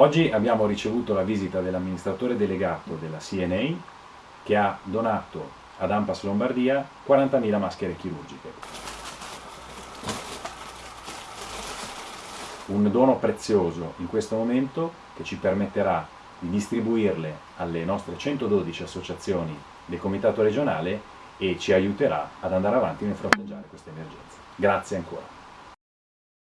Oggi abbiamo ricevuto la visita dell'amministratore delegato della CNA che ha donato ad Ampas Lombardia 40.000 maschere chirurgiche. Un dono prezioso in questo momento che ci permetterà di distribuirle alle nostre 112 associazioni del Comitato regionale e ci aiuterà ad andare avanti nel fronteggiare questa emergenza. Grazie ancora.